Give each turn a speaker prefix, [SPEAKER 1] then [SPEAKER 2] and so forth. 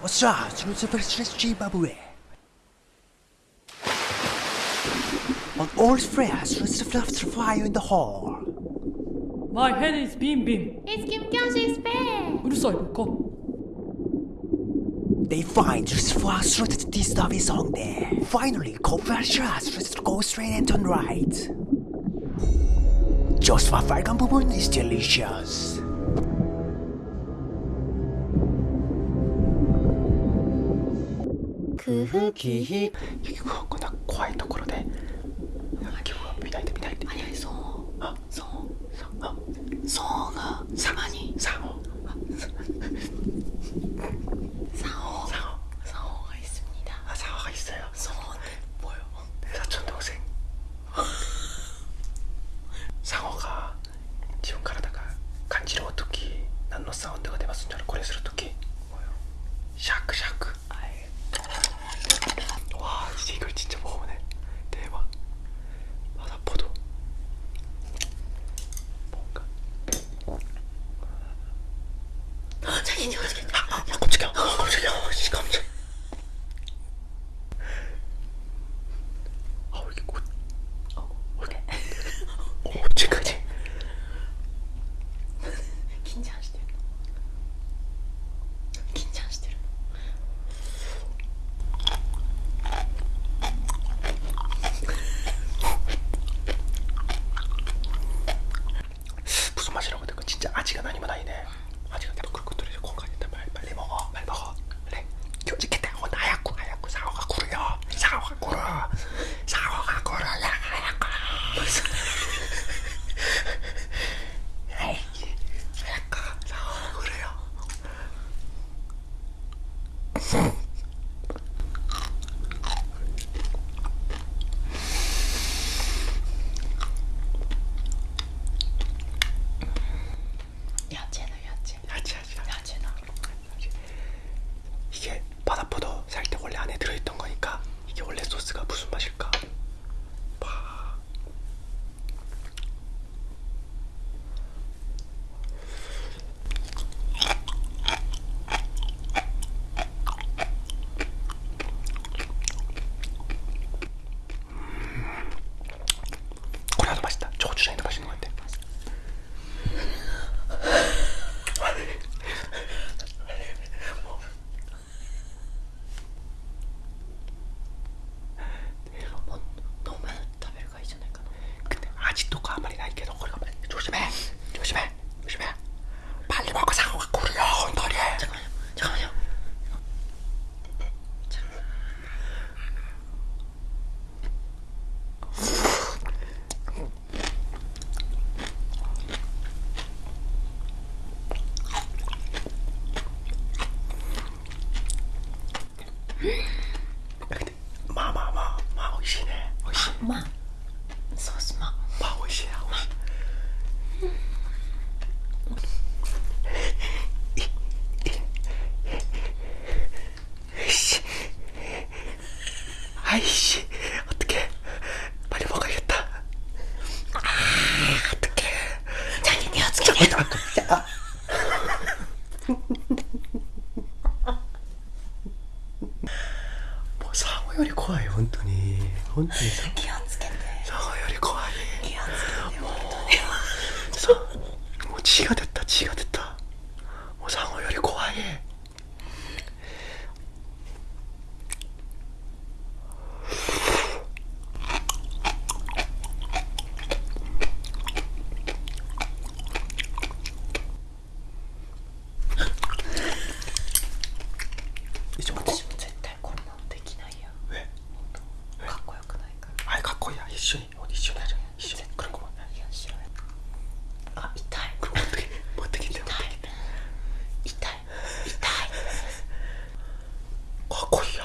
[SPEAKER 1] What's that? It's the first Srečí Babuje. On all threads, Lucifer after fire in the hall.
[SPEAKER 2] My head is Bim Bim.
[SPEAKER 3] It's Kim Kyoshi's bed.
[SPEAKER 2] Urusai, Boko.
[SPEAKER 1] They find Lucifer threatened this stuff is on there. Finally, Cobra Shras just go straight and turn right. Just for Falcon Bubun is delicious.
[SPEAKER 3] 그 흙이
[SPEAKER 1] 여기 그거 나 과의ところで気分見ないで見ないで
[SPEAKER 3] 아니 아니 성
[SPEAKER 1] 아,
[SPEAKER 3] 성
[SPEAKER 1] 아,
[SPEAKER 3] 성어가 가만히
[SPEAKER 1] 상어
[SPEAKER 3] 상어
[SPEAKER 1] 상어
[SPEAKER 3] 상어가 있습니다.
[SPEAKER 1] 아 상어가 있어요
[SPEAKER 3] 성어는 뭐요?
[SPEAKER 1] 내 사촌 동생 상어가 自分体が感じる時何のサウンドが出ますんじゃろこれする時シャクシャク 사고가 걸어 나가라고 에이 그 사고가
[SPEAKER 3] 걸어요?
[SPEAKER 1] 아이씨 어떻게 빨리 먹어야겠다. サオより怖い本当に。本当に
[SPEAKER 3] 気をつけて。
[SPEAKER 1] サオより怖い。
[SPEAKER 3] 気をつけて
[SPEAKER 1] もう。もう血が出た血が出た。一緒
[SPEAKER 3] に
[SPEAKER 1] 一緒
[SPEAKER 3] に一緒にこれこあ痛い
[SPEAKER 1] 持ってき持ってきて持
[SPEAKER 3] 痛い痛い
[SPEAKER 1] かっこいいや